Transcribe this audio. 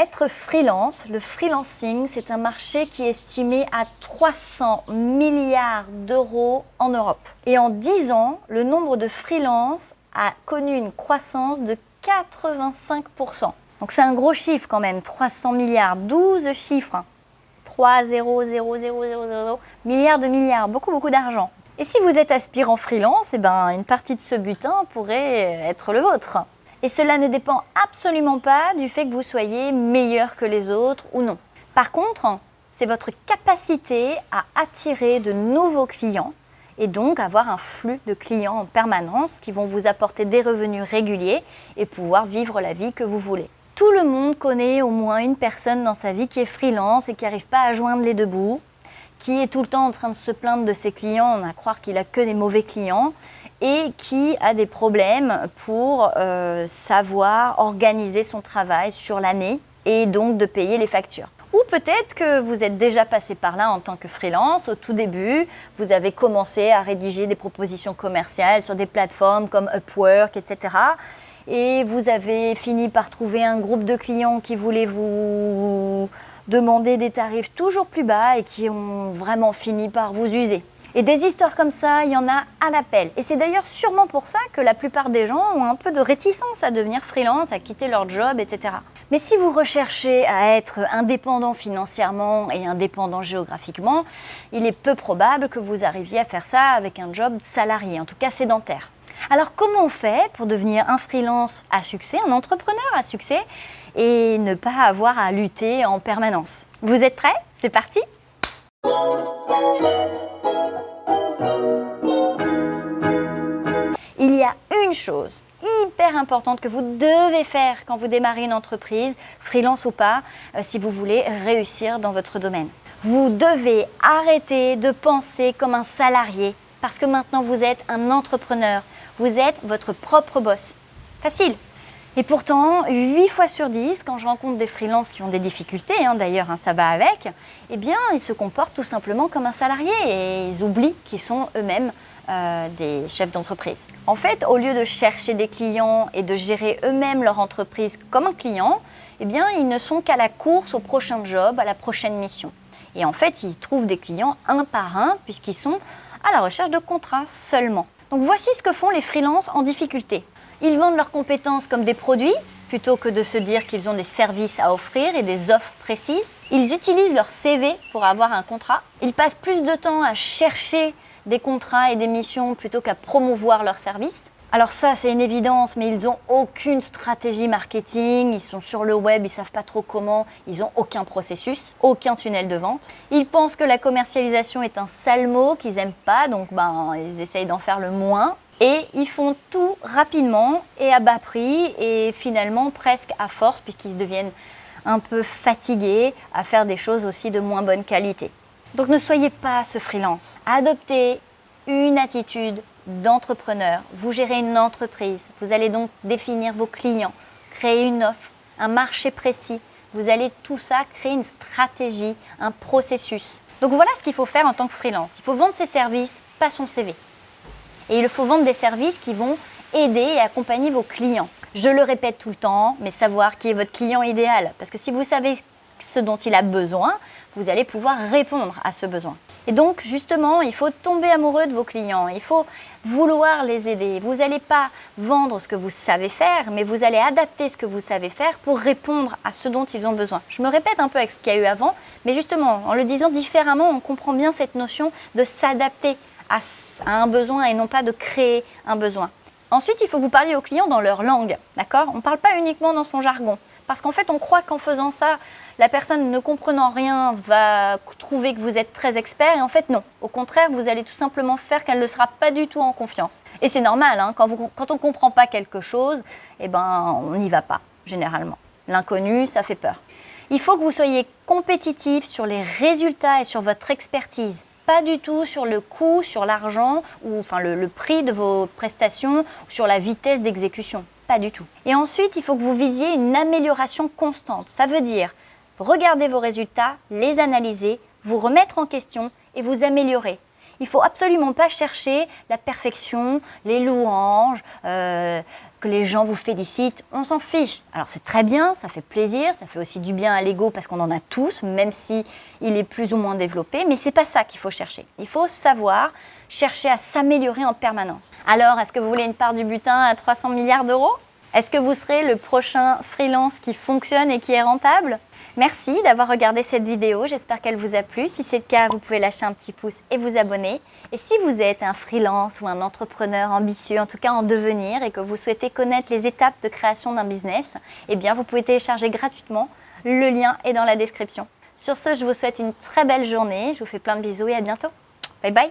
Être freelance, le freelancing, c'est un marché qui est estimé à 300 milliards d'euros en Europe. Et en 10 ans, le nombre de freelance a connu une croissance de 85%. Donc c'est un gros chiffre quand même, 300 milliards, 12 chiffres. 3, 0, 0, 0, 0, 0, milliards de milliards, beaucoup, beaucoup d'argent. Et si vous êtes aspirant freelance, eh ben, une partie de ce butin pourrait être le vôtre. Et cela ne dépend absolument pas du fait que vous soyez meilleur que les autres ou non. Par contre, c'est votre capacité à attirer de nouveaux clients et donc avoir un flux de clients en permanence qui vont vous apporter des revenus réguliers et pouvoir vivre la vie que vous voulez. Tout le monde connaît au moins une personne dans sa vie qui est freelance et qui n'arrive pas à joindre les deux bouts, qui est tout le temps en train de se plaindre de ses clients, on a à croire qu'il a que des mauvais clients, et qui a des problèmes pour euh, savoir organiser son travail sur l'année et donc de payer les factures. Ou peut-être que vous êtes déjà passé par là en tant que freelance au tout début, vous avez commencé à rédiger des propositions commerciales sur des plateformes comme Upwork, etc. Et vous avez fini par trouver un groupe de clients qui voulaient vous demander des tarifs toujours plus bas et qui ont vraiment fini par vous user. Et des histoires comme ça, il y en a à l'appel. Et c'est d'ailleurs sûrement pour ça que la plupart des gens ont un peu de réticence à devenir freelance, à quitter leur job, etc. Mais si vous recherchez à être indépendant financièrement et indépendant géographiquement, il est peu probable que vous arriviez à faire ça avec un job salarié, en tout cas sédentaire. Alors comment on fait pour devenir un freelance à succès, un entrepreneur à succès et ne pas avoir à lutter en permanence? Vous êtes prêts? C'est parti Il y a une chose hyper importante que vous devez faire quand vous démarrez une entreprise, freelance ou pas, euh, si vous voulez réussir dans votre domaine. Vous devez arrêter de penser comme un salarié parce que maintenant vous êtes un entrepreneur. Vous êtes votre propre boss. Facile. Et pourtant, 8 fois sur 10, quand je rencontre des freelances qui ont des difficultés, hein, d'ailleurs hein, ça va avec, eh bien ils se comportent tout simplement comme un salarié et ils oublient qu'ils sont eux-mêmes euh, des chefs d'entreprise. En fait, au lieu de chercher des clients et de gérer eux-mêmes leur entreprise comme un client, eh ils ne sont qu'à la course au prochain job, à la prochaine mission. Et en fait, ils trouvent des clients un par un puisqu'ils sont à la recherche de contrats seulement. Donc voici ce que font les freelances en difficulté. Ils vendent leurs compétences comme des produits plutôt que de se dire qu'ils ont des services à offrir et des offres précises. Ils utilisent leur CV pour avoir un contrat. Ils passent plus de temps à chercher des contrats et des missions plutôt qu'à promouvoir leurs services. Alors ça, c'est une évidence, mais ils n'ont aucune stratégie marketing, ils sont sur le web, ils savent pas trop comment, ils n'ont aucun processus, aucun tunnel de vente. Ils pensent que la commercialisation est un sale mot qu'ils n'aiment pas, donc ben, ils essayent d'en faire le moins. Et ils font tout rapidement et à bas prix et finalement presque à force puisqu'ils deviennent un peu fatigués à faire des choses aussi de moins bonne qualité. Donc ne soyez pas ce freelance. Adoptez une attitude d'entrepreneur. Vous gérez une entreprise. Vous allez donc définir vos clients, créer une offre, un marché précis. Vous allez tout ça créer une stratégie, un processus. Donc voilà ce qu'il faut faire en tant que freelance. Il faut vendre ses services, pas son CV. Et il faut vendre des services qui vont aider et accompagner vos clients. Je le répète tout le temps, mais savoir qui est votre client idéal. Parce que si vous savez ce dont il a besoin, vous allez pouvoir répondre à ce besoin. Et donc, justement, il faut tomber amoureux de vos clients, il faut vouloir les aider. Vous n'allez pas vendre ce que vous savez faire, mais vous allez adapter ce que vous savez faire pour répondre à ce dont ils ont besoin. Je me répète un peu avec ce qu'il y a eu avant, mais justement, en le disant différemment, on comprend bien cette notion de s'adapter à, un besoin et non pas de créer un besoin. Ensuite, il faut que vous parliez aux clients dans leur langue, d'accord? On ne parle pas uniquement dans son jargon. Parce qu'en fait, on croit qu'en faisant ça, la personne ne comprenant rien va trouver que vous êtes très expert et en fait non. Au contraire, vous allez tout simplement faire qu'elle ne sera pas du tout en confiance. Et c'est normal, hein, quand, on ne comprend pas quelque chose, eh ben, on n'y va pas, généralement. L'inconnu, ça fait peur. Il faut que vous soyez compétitif sur les résultats et sur votre expertise pas du tout sur le coût, sur l'argent ou enfin le, prix de vos prestations, sur la vitesse d'exécution. Pas du tout. Et ensuite, il faut que vous visiez une amélioration constante. Ça veut dire regarder vos résultats, les analyser, vous remettre en question et vous améliorer. Il ne faut absolument pas chercher la perfection, les louanges, euh, que les gens vous félicitent, on s'en fiche. Alors c'est très bien, ça fait plaisir, ça fait aussi du bien à l'ego parce qu'on en a tous, même si il est plus ou moins développé, mais c'est pas ça qu'il faut chercher. Il faut savoir chercher à s'améliorer en permanence. Alors, est-ce que vous voulez une part du butin à 300 milliards d'euros? Est-ce que vous serez le prochain freelance qui fonctionne et qui est rentable? Merci d'avoir regardé cette vidéo, j'espère qu'elle vous a plu. Si c'est le cas, vous pouvez lâcher un petit pouce et vous abonner. Et si vous êtes un freelance ou un entrepreneur ambitieux, en tout cas en devenir, et que vous souhaitez connaître les étapes de création d'un business, eh bien vous pouvez télécharger gratuitement. Le lien est dans la description. Sur ce, je vous souhaite une très belle journée. Je vous fais plein de bisous et à bientôt. Bye bye